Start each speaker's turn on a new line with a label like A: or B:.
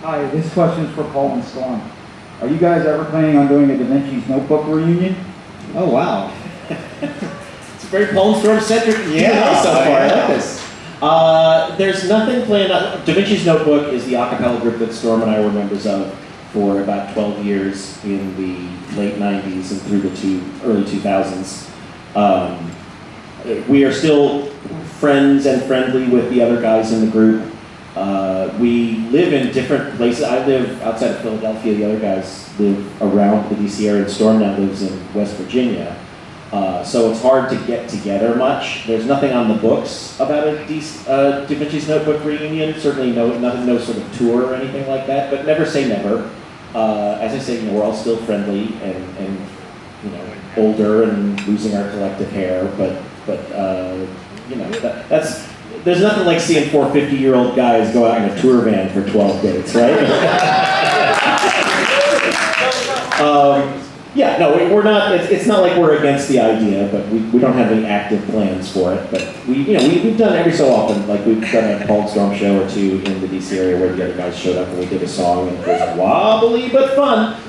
A: Hi, this question is for Paul and Storm. Are you guys ever planning on doing a Da Vinci's Notebook reunion?
B: Oh, wow. it's a very and Storm centric
C: Yeah,
B: so far. I like this. Uh, there's nothing planned. On, da Vinci's Notebook is the a cappella group that Storm and I were members of for about 12 years in the late 90s and through the two, early 2000s. Um, we are still friends and friendly with the other guys in the group. Uh, we live in different places. I live outside of Philadelphia. The other guys live around the DC area. Storm now lives in West Virginia. Uh, so it's hard to get together much. There's nothing on the books about a uh, Da Vinci's Notebook reunion. Certainly no, nothing, no sort of tour or anything like that. But never say never. Uh, as I say, you know, we're all still friendly and, and you know older and losing our collective hair. But but uh, you know that, that's there's nothing like seeing four 50 year old guys go out in a tour van for 12 dates, right? um, yeah, no, we- we're not. It's, it's not like we're against the idea, but we, we don't have any active plans for it. But we, you know, we, we've done every so often. Like we've done a Cold Storm show or two in the DC area where the other guys showed up and we did a song and it was wobbly but fun.